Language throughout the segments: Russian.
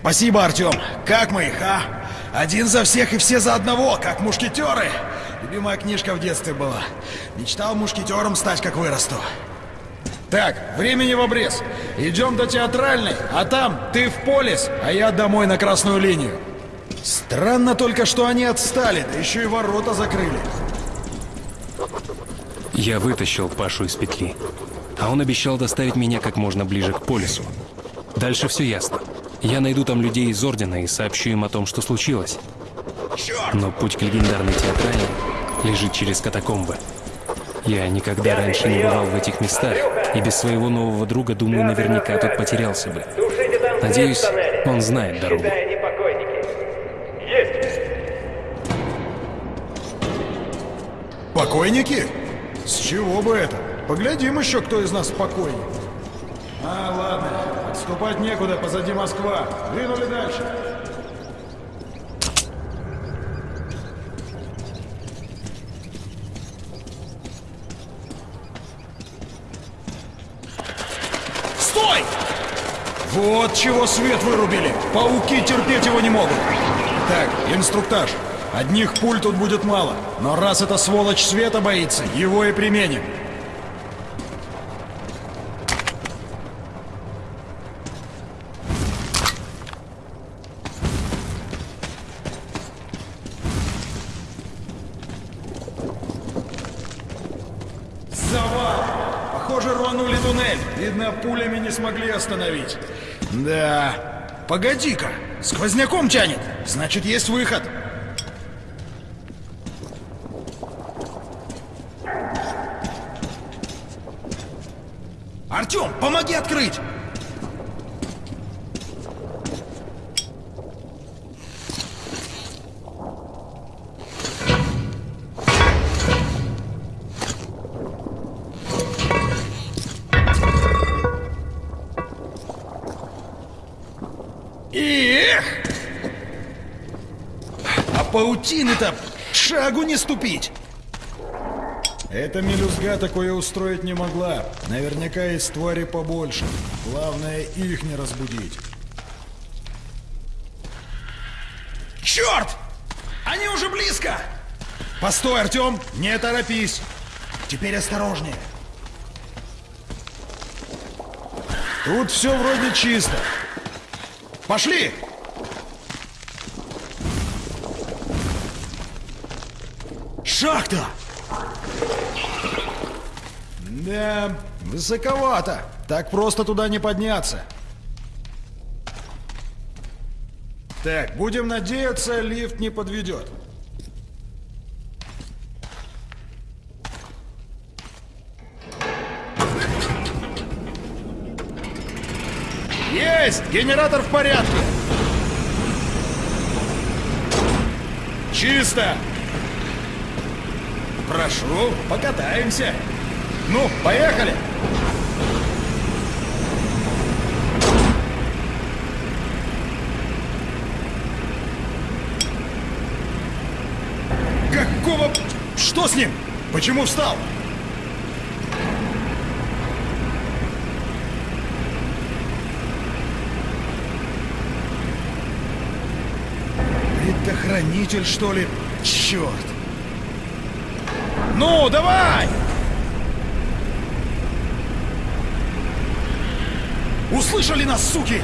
Спасибо, Артем. Как мы их, а? Один за всех и все за одного, как мушкетеры. Любимая книжка в детстве была. Мечтал мушкетером стать, как вырасту. Так, времени в обрез. Идем до театральной, а там ты в полис, а я домой на красную линию. Странно только, что они отстали, да еще и ворота закрыли. Я вытащил Пашу из петли, а он обещал доставить меня как можно ближе к полису. Дальше все ясно. Я найду там людей из Ордена и сообщу им о том, что случилось. Но путь к легендарной театральной лежит через катакомбы. Я никогда раньше не бывал в этих местах, и без своего нового друга, думаю, наверняка тут потерялся бы. Надеюсь, он знает дорогу. Покойники? С чего бы это? Поглядим еще, кто из нас покойник. А. Отступать некуда, позади Москва. Двинули дальше. Стой! Вот чего свет вырубили. Пауки терпеть его не могут. Так, инструктаж. Одних пуль тут будет мало, но раз эта сволочь света боится, его и применим. Завал! Похоже, рванули туннель. Видно, пулями не смогли остановить. Да. Погоди-ка, сквозняком тянет. Значит, есть выход. Артем, помоги открыть! Паутины-то шагу не ступить! Эта мелюзга такое устроить не могла. Наверняка есть твари побольше. Главное, их не разбудить. Черт! Они уже близко! Постой, Артем! Не торопись! Теперь осторожнее. Тут все вроде чисто. Пошли! Шахта! Да, высоковато. Так просто туда не подняться. Так, будем надеяться, лифт не подведет. Есть! Генератор в порядке! Чисто! Прошу, покатаемся. Ну, поехали! Какого... Что с ним? Почему встал? Предохранитель, что ли? Черт! Ну, давай! Услышали нас, суки?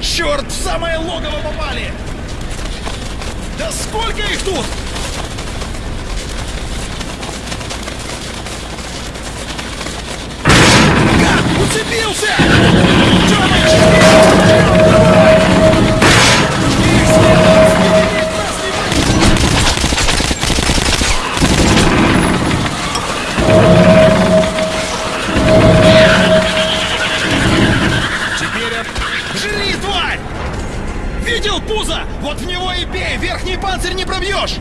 Черт, в самое логово попали! Да сколько их тут? Гад, уцепился! Тёмыч! Жри, тварь! Видел пузо? Вот в него и бей! Верхний панцирь не пробьешь!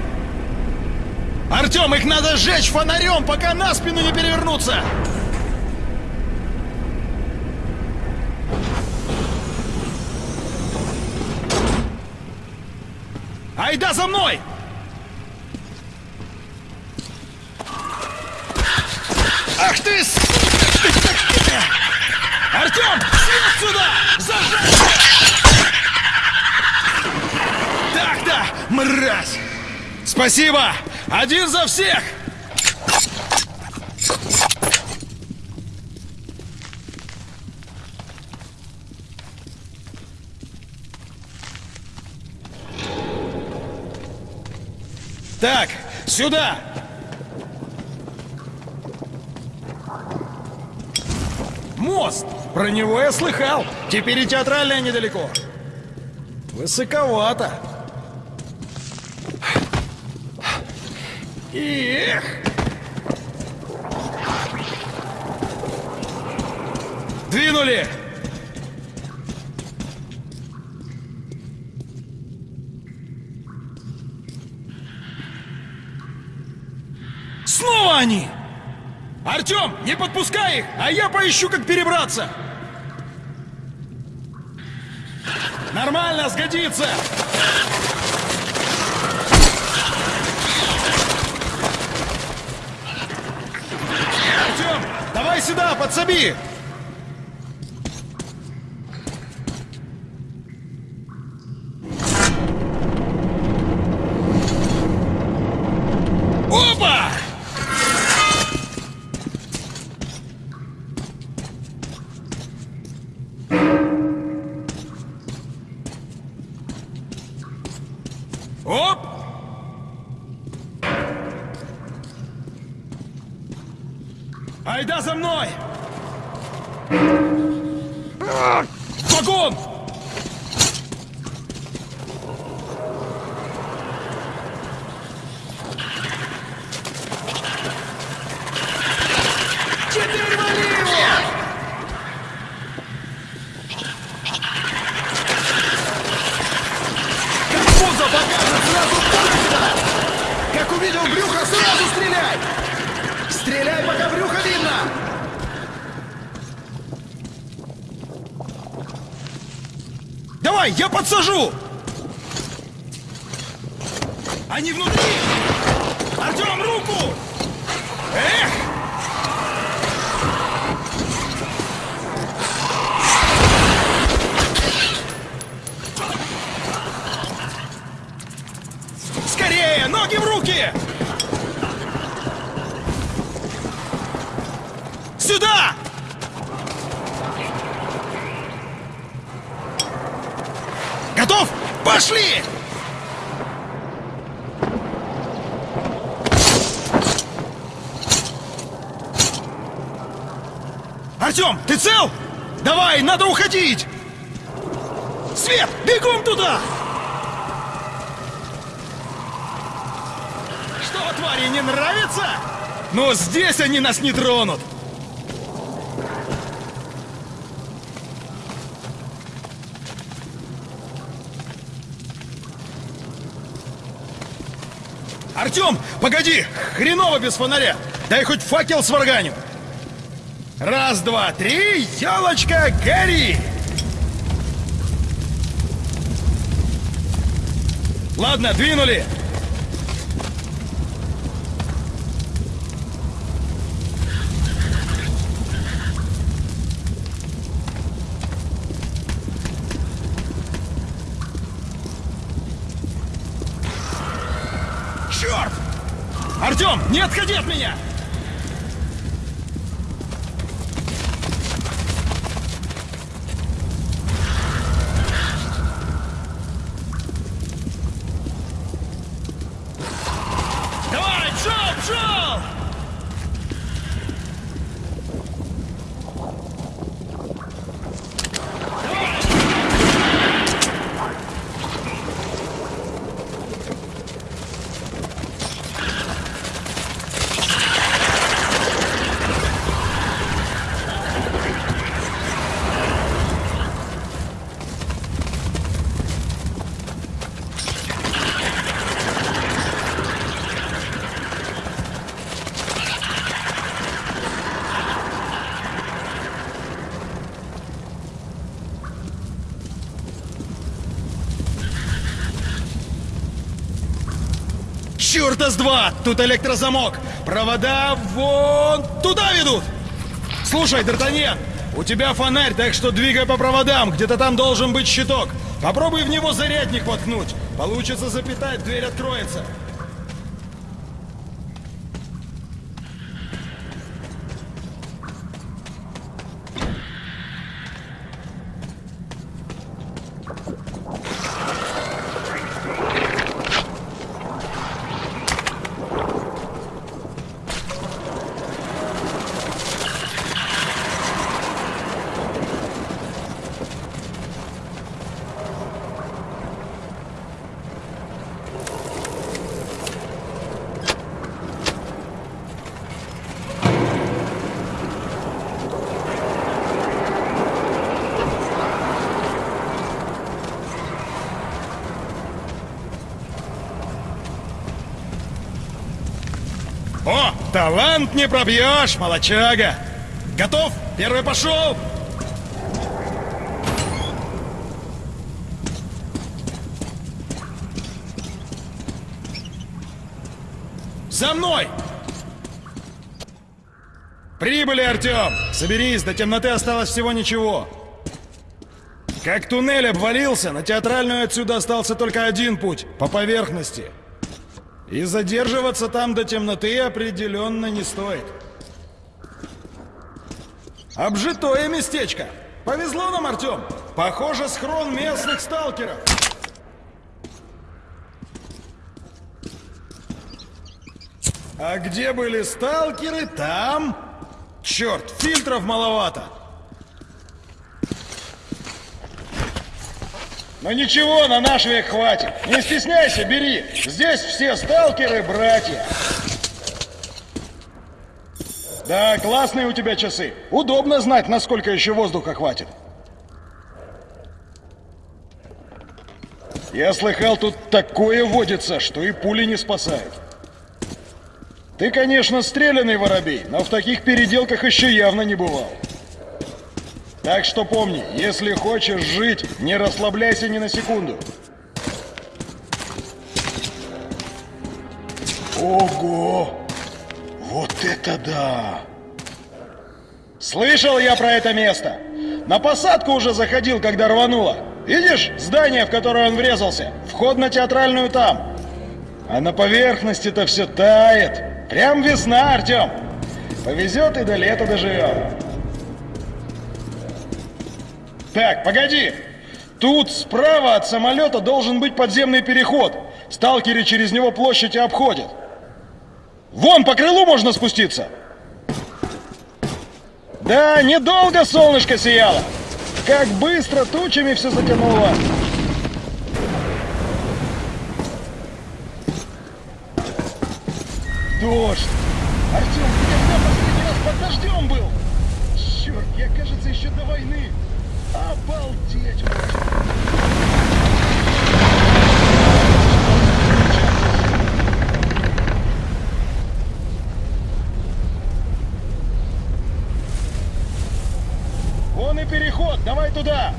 Артем, их надо сжечь фонарем, пока на спину не перевернуться! Айда за мной! Ах ты! с- Артем! Сюда! Зажать! Так-то, мразь! Спасибо! Один за всех! Так, сюда! Мост! Про него я слыхал. Теперь и театральная недалеко. Высоковато. Эх! Двинули! Снова они! Артем, не подпускай их, а я поищу, как перебраться! Нормально, сгодится! Артем, давай сюда, подсоби! Подсажу! Они внутри! Артем, руку! Эх! Скорее! Ноги в руки! Сюда! Готов? Пошли! Артем, ты цел? Давай, надо уходить! Свет, бегом туда! Что, твари, не нравится? Но здесь они нас не тронут! Артем, погоди! Хреново без фонаря! Дай хоть факел сварганю! Раз, два, три, елочка, гори! Ладно, двинули! Черт! Артем, не отходи от меня! ДАС-2! Тут электрозамок! Провода вон туда ведут! Слушай, Д'Артаньян, у тебя фонарь, так что двигай по проводам. Где-то там должен быть щиток. Попробуй в него зарядник воткнуть. Получится запитать, дверь откроется. Талант не пробьешь, молочага. Готов? Первый пошел. За мной! Прибыли, Артем! Соберись, до темноты осталось всего ничего. Как туннель обвалился, на театральную отсюда остался только один путь — по поверхности. И задерживаться там до темноты определенно не стоит. Обжитое местечко. Повезло нам, Артем. Похоже, схрон местных сталкеров. А где были сталкеры, там... Черт, фильтров маловато. Но ничего, на наш век хватит. Не стесняйся, бери. Здесь все сталкеры братья. Да, классные у тебя часы. Удобно знать, насколько еще воздуха хватит. Я слыхал, тут такое водится, что и пули не спасают. Ты, конечно, стрелянный воробей, но в таких переделках еще явно не бывал. Так что помни, если хочешь жить, не расслабляйся ни на секунду. Ого! Вот это да! Слышал я про это место. На посадку уже заходил, когда рвануло. Видишь, здание, в которое он врезался? Вход на театральную там. А на поверхности-то все тает. Прям весна, Артем. Повезет и до лета доживем. Так, погоди. Тут справа от самолета должен быть подземный переход. Сталкеры через него площадь обходят. Вон, по крылу можно спуститься. Да, недолго солнышко сияло. Как быстро тучами все затянуло. Дождь. Артем, ты когда последний раз под дождем был? Черт, я, кажется, еще до войны. Обалдеть. Вон и переход, давай туда.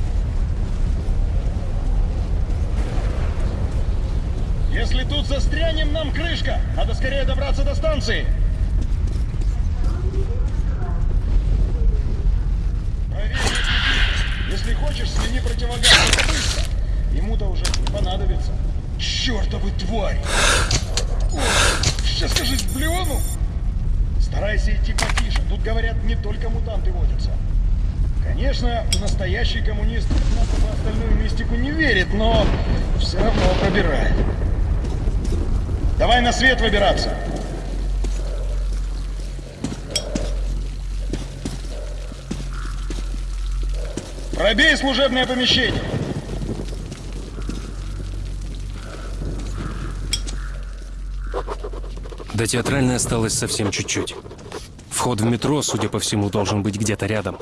Если тут застрянем, нам крышка. Надо скорее добраться до станции. Если хочешь, смени противогаз. Быстро. Ему-то уже понадобится. Чертовы тварь! Сейчас, кажись, блюну. Старайся идти потише. Тут, говорят, не только мутанты водятся. Конечно, настоящий коммунист в остальную мистику не верит, но все равно пробирает. Давай на свет выбираться. Пробей служебное помещение. До театральной осталось совсем чуть-чуть. Вход в метро, судя по всему, должен быть где-то рядом.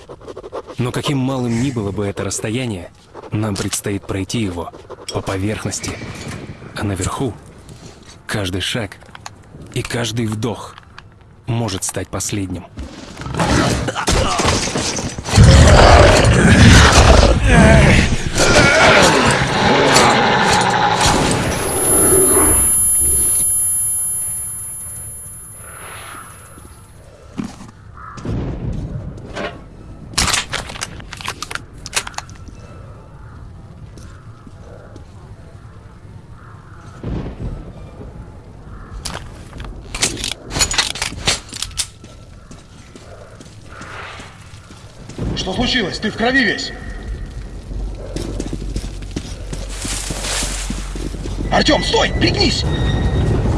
Но каким малым ни было бы это расстояние, нам предстоит пройти его по поверхности. А наверху каждый шаг и каждый вдох может стать последним. Что случилось? Ты в крови весь. Артем, стой! Пригнись!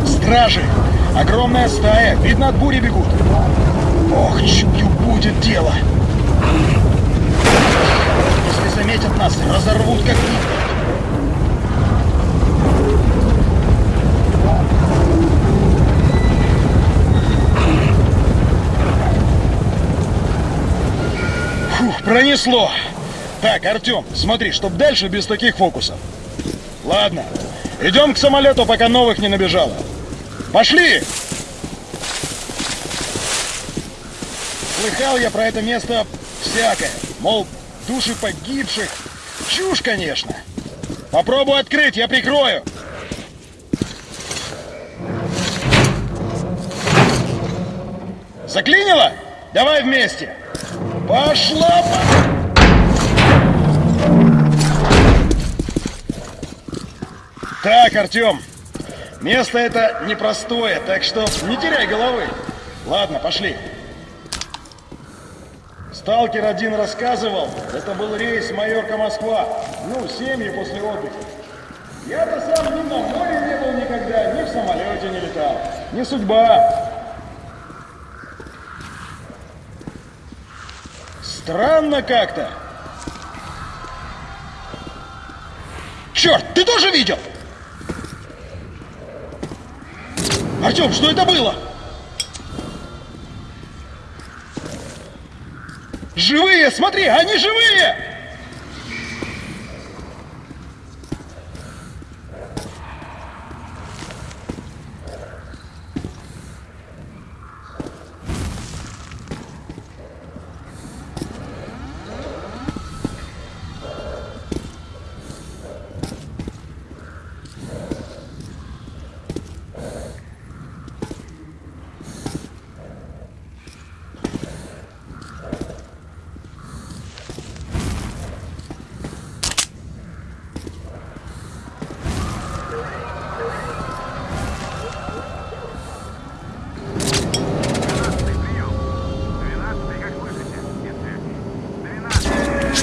Стражи! Огромная стая! Видно, от бури бегут! Ох, чую, будет дело! Если заметят нас, разорвут как нитка. Фух, пронесло. Так, Артем, смотри, чтоб дальше без таких фокусов. Ладно, идем к самолету, пока новых не набежало. Пошли! Слыхал я про это место всякое. Мол, души погибших. Чушь, конечно. Попробуй открыть, я прикрою. Заклинило? Давай вместе. Пошла! Так, Артем, место это непростое, так что не теряй головы. Ладно, пошли. Сталкер один рассказывал, это был рейс Майорка Москва. Ну, семьи после отдыха. Я-то сам ни на море не был никогда, ни в самолете не летал. Не судьба. Странно как-то. Черт, ты тоже видел? Артем, что это было? Живые, смотри, они живые!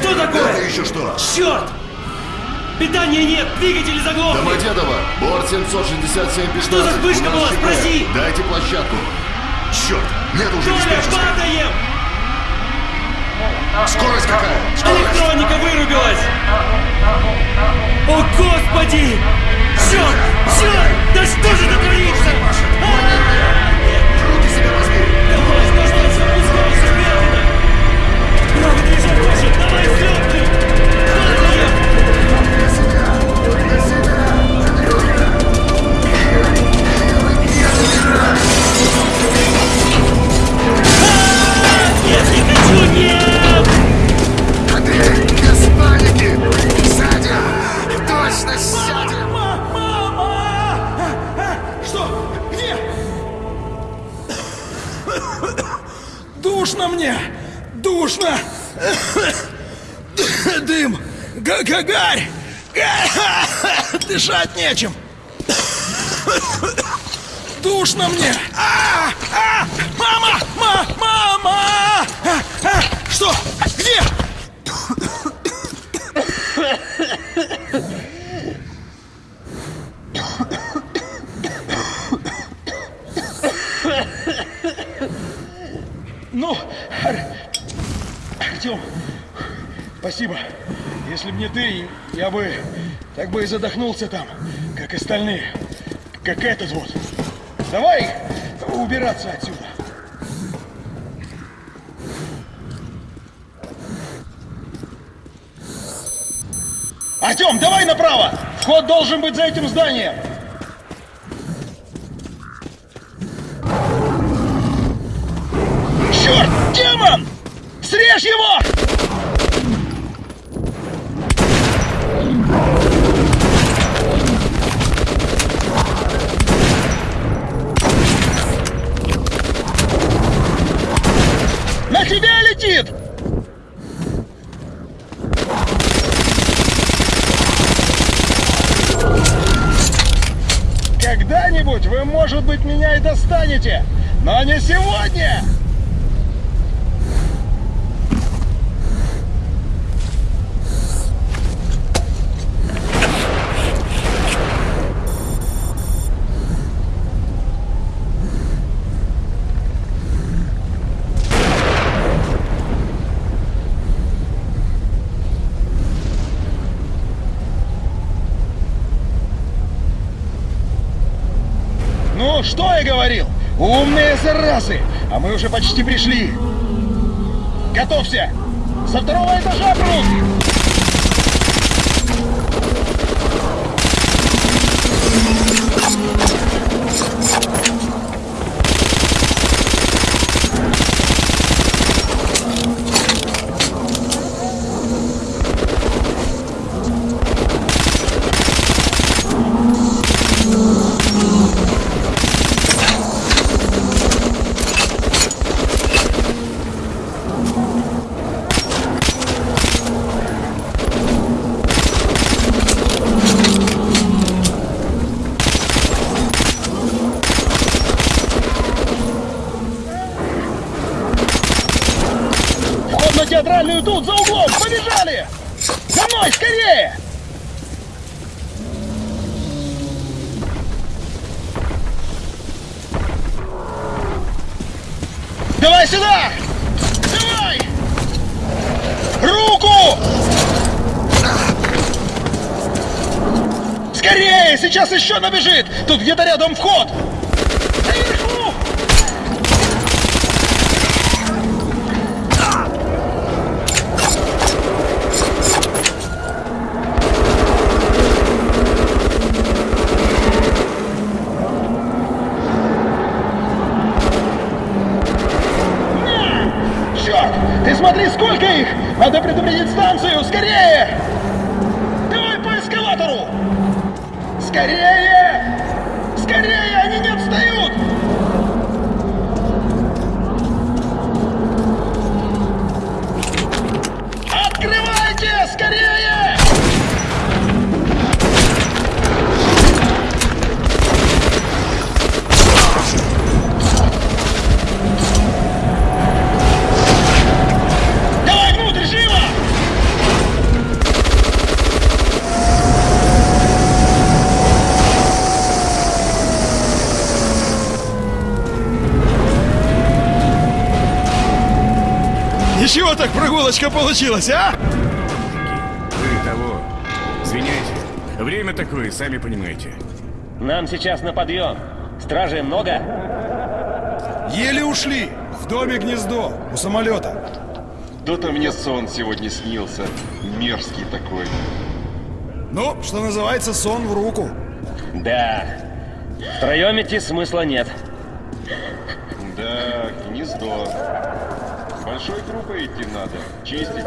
Что такое? Это еще что? Черт! Питания нет, двигатели заглохли! Домодедово, борт 767 15. Что за вспышка была? Спроси. Дайте площадку. Черт, нет уже Толя, падаем! Скорость какая? Скорость. Электроника вырубилась! О, Господи! Черт! Черт! Да что же это творится? Гарь! Дышать нечем! Душно мне! А! А! Мама! Ма! Мама! А! А! Что? Где? Ну, Ар- Артем, спасибо. Если б не ты, я бы так бы и задохнулся там, как остальные. Как этот вот. Давай убираться отсюда. Артем, давай направо! Вход должен быть за этим зданием! Черт! Демон! Срежь его! На тебя летит! Когда-нибудь вы, может быть, меня и достанете, но не сегодня! Ну, что я говорил? Умные заразы! А мы уже почти пришли. Готовься! Со второго этажа прут! Еще набежит! Тут где-то рядом вход! Прогулочка получилась, а? Вы того. Извиняйте. Время такое, сами понимаете. Нам сейчас на подъем. Стражей много? Еле ушли. В доме гнездо, у самолета. То-то мне сон сегодня снился. Мерзкий такой. Ну, что называется, сон в руку. Да. Втроем идти смысла нет. Да, гнездо. Большой группой идти надо. Чистить.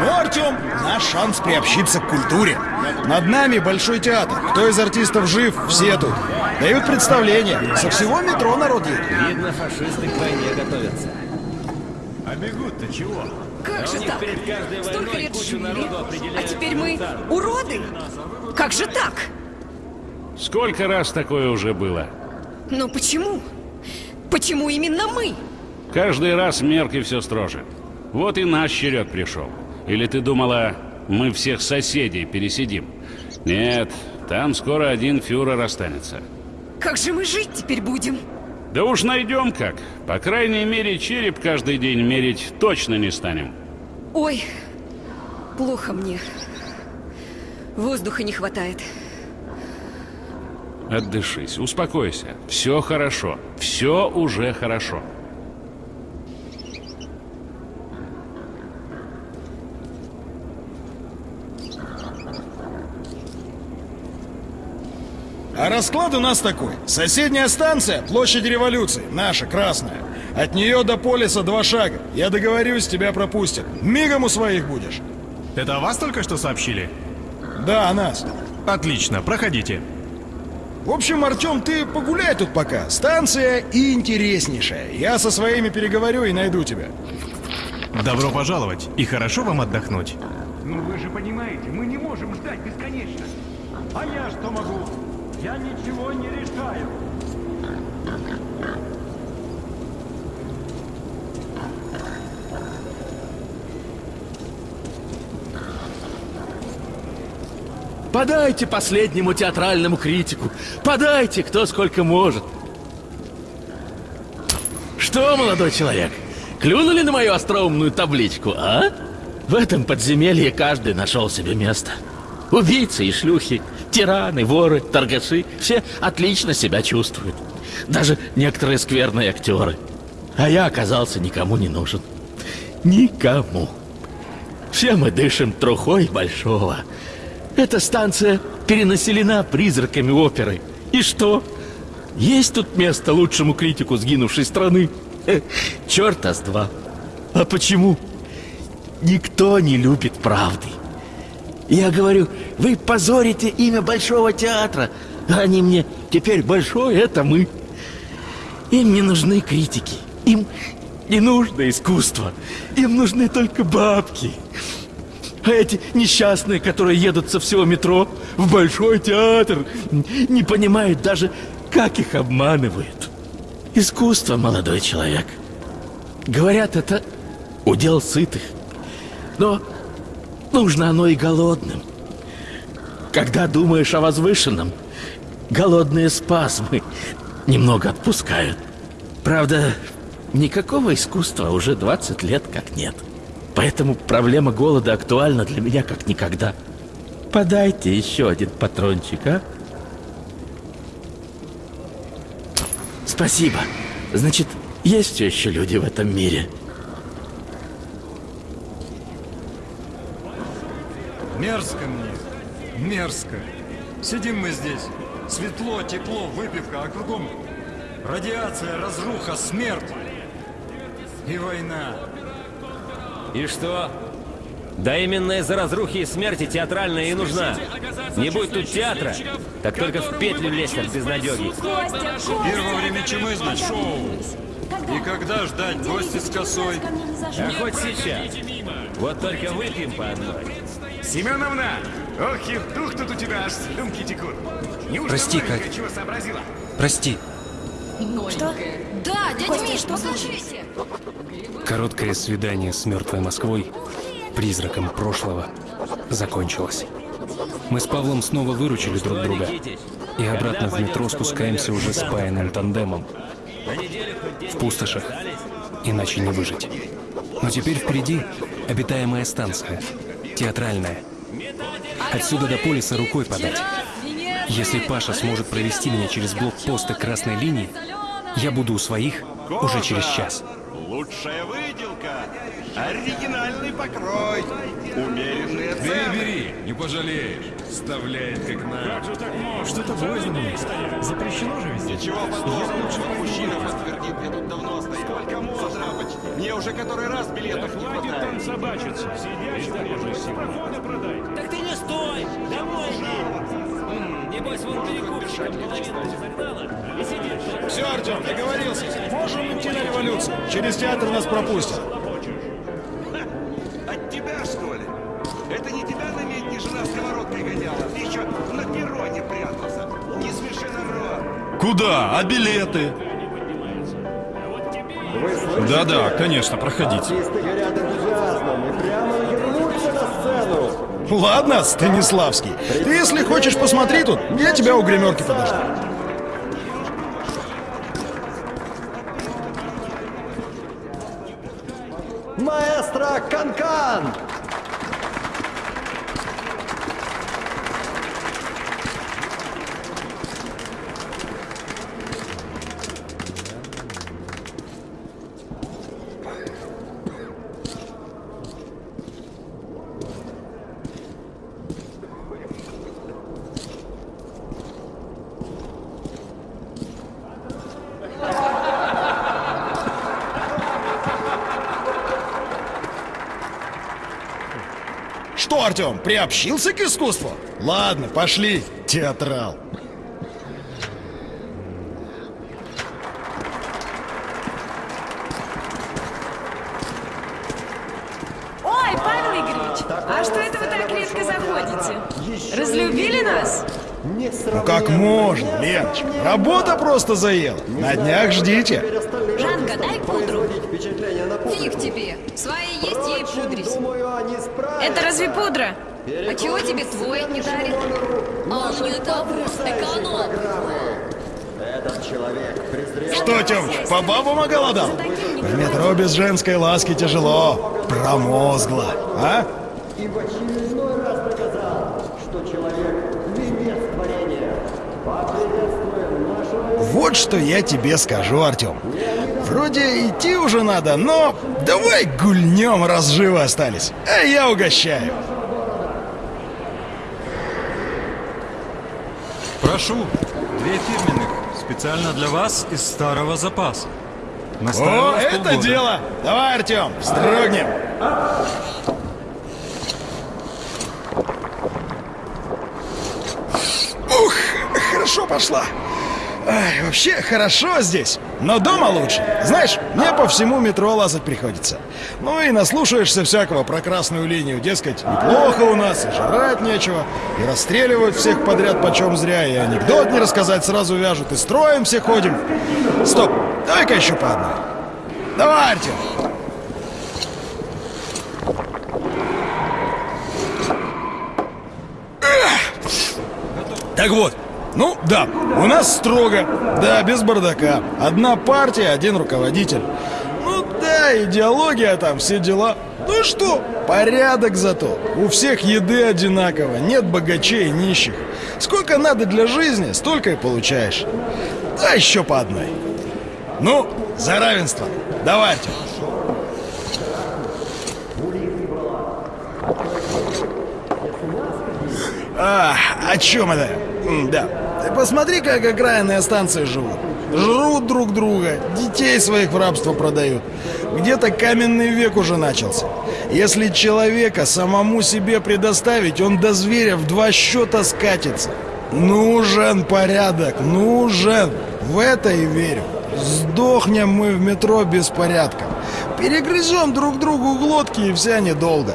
Ну, Артем, наш шанс приобщиться к культуре. Над нами большой театр. Кто из артистов жив, все тут. Дают представление. Со всего метро народ едет. Видно, фашисты к войне готовятся. Как же так? Столько лет жили, а теперь мы уроды? Как же так? Сколько раз такое уже было? Но почему? Почему именно мы? Каждый раз мерки все строже. Вот и наш черед пришел. Или ты думала, мы всех соседей пересидим? Нет, там скоро один фюрер останется. Как же мы жить теперь будем? Да уж найдем как. По крайней мере, череп каждый день мерить точно не станем. Ой, плохо мне. Воздуха не хватает. Отдышись, успокойся. Все хорошо. Все уже хорошо. А расклад у нас такой. Соседняя станция, площадь революции, наша, красная. От нее до полиса два шага. Я договорюсь, тебя пропустят. Мигом у своих будешь. Это о вас только что сообщили? Да, о нас. Отлично, проходите. В общем, Артем, ты погуляй тут пока. Станция интереснейшая. Я со своими переговорю и найду тебя. Добро пожаловать и хорошо вам отдохнуть. Ну вы же понимаете, мы не можем ждать бесконечно. А я что могу? Я ничего не решаю. Подайте последнему театральному критику. Подайте, кто сколько может. Что, молодой человек, клюнули на мою остроумную табличку, а? В этом подземелье каждый нашел себе место. Убийцы и шлюхи, тираны, воры, торгаши — все отлично себя чувствуют. Даже некоторые скверные актеры. А я оказался никому не нужен. Никому. Все мы дышим трухой большого. Эта станция перенаселена призраками оперы. И что? Есть тут место лучшему критику сгинувшей страны? Э, Черта с два. А почему? Никто не любит правды. Я говорю, вы позорите имя Большого театра. Они мне, теперь Большой — это мы. Им не нужны критики. Им не нужно искусство. Им нужны только бабки. А эти несчастные, которые едут со всего метро в Большой театр, не понимают даже, как их обманывают. Искусство, молодой человек. Говорят, это удел сытых. Но нужно оно и голодным. Когда думаешь о возвышенном, голодные спазмы немного отпускают. Правда, никакого искусства уже 20 лет как нет. Поэтому проблема голода актуальна для меня как никогда. Подайте еще один патрончик, а? Спасибо. Значит, есть еще люди в этом мире. Мерзко мне. Мерзко. Сидим мы здесь. Светло, тепло, выпивка, а кругом радиация, разруха, смерть. И война. И что? Да именно из-за разрухи и смерти театральная и нужна. Не будь тут театра, так только в петлю лезть от безнадеги. Первое время чумы, значит, шоу. И когда ждать гости с косой? А хоть сейчас. Вот только выпьем по одной. Семеновна! Ох, и дух тут у тебя аж слюнки текут. Неужто Прости, Кать. чего сообразила? Прости. Что? Да, дядя Миш, послушайте. Короткое свидание с мертвой Москвой, призраком прошлого, закончилось. Мы с Павлом снова выручили друг друга. И обратно в метро спускаемся уже спаянным тандемом. В пустошах. Иначе не выжить. Но теперь впереди обитаемая станция. Театральная. Отсюда до полиса рукой подать. Если Паша сможет провести меня через блокпосты красной линии, я буду у своих уже через час. Лучшая выделка. Оригинальный покрой. Умеренные цены. Бери, бери, не пожалеешь. Вставляет как надо. Что-то двойное. Запрещено же везде. Ничего подобного. Мужчина подтвердит, я тут давно стою. Сколько можно? Мне уже который раз билетов не. Собачиться. Сидящий можно сегодня продайте. Так ты не стой! Домой иди! Небось, вон перекупщик половину загнала и сидит. Все, Артем, договорился. Можем идти на революцию. Через театр нас пропустят. От тебя, что ли? Это не тебя на медне жена сковородкой гоняла. Ты еще на перроне прятался. Не смеши народ. Куда? А билеты? Да-да, конечно, проходите. Ладно, Станиславский. Ты, если хочешь, посмотри тут. Я тебя у гримерки подожду. Маэстро Канкан! Что, Артем, приобщился к искусству? Ладно, пошли, театрал. Ой, Павел Игоревич, а что это вы так редко заходите? Разлюбили нас? Ну как можно, Леночка? Работа просто заела. На днях ждите. Чего тебе твой не дарит? А он не добрый, эконом. Что, Тёмыч, по бабам оголодал? В метро без женской ласки тяжело. Промозгло, а? и в очередной раз доказал, что человек – венец творения. Поприветствуем нашего... Вот что я тебе скажу, Артем. Вроде идти уже надо, но давай гульнем, раз живы остались. А я угощаю. Прошу, две фирменных, специально для вас из старого запаса. О, это полгода. дело! Давай, Артем, строгнем. Ух, хорошо пошла. Ай, вообще хорошо здесь, но дома лучше. Знаешь, мне по всему метро лазать приходится. Ну и наслушаешься всякого про красную линию. Дескать, неплохо у нас, и жрать нечего, и расстреливают всех подряд почем зря, и анекдот не рассказать сразу вяжут, и строим все ходим. Стоп, давай-ка еще по одной. Давай, Артем. Так вот, ну да, у нас строго, да, без бардака. Одна партия, один руководитель. Ну да, идеология там, все дела. Ну что, порядок зато. У всех еды одинаково, нет богачей и нищих. Сколько надо для жизни, столько и получаешь. Да еще по одной. Ну, за равенство. Давай, Артем. А, о чем это? Да. Посмотри, как окраинные станции живут. Жрут друг друга, детей своих в рабство продают. Где-то каменный век уже начался. Если человека самому себе предоставить, он до зверя в два счета скатится. Нужен порядок, нужен. В это и верю. Сдохнем мы в метро без порядка. Перегрызем друг другу глотки и вся недолго.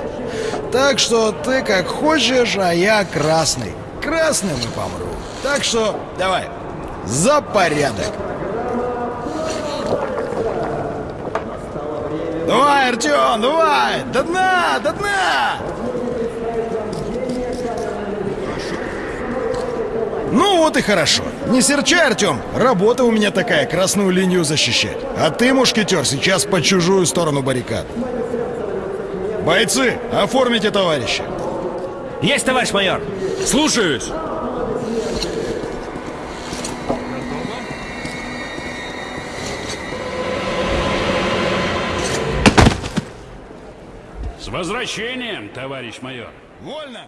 Так что ты как хочешь, а я красный. Красным и помру. Так что давай, за порядок. Давай, Артем, давай! До дна, до дна! Ну вот и хорошо. Не серчай, Артем. Работа у меня такая, красную линию защищать. А ты, мушкетер, сейчас по чужую сторону баррикад. Бойцы, оформите товарища. Есть, товарищ майор! Слушаюсь! Возвращением, товарищ майор! Вольно!